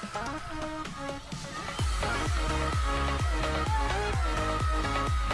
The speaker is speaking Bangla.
We'll be right back.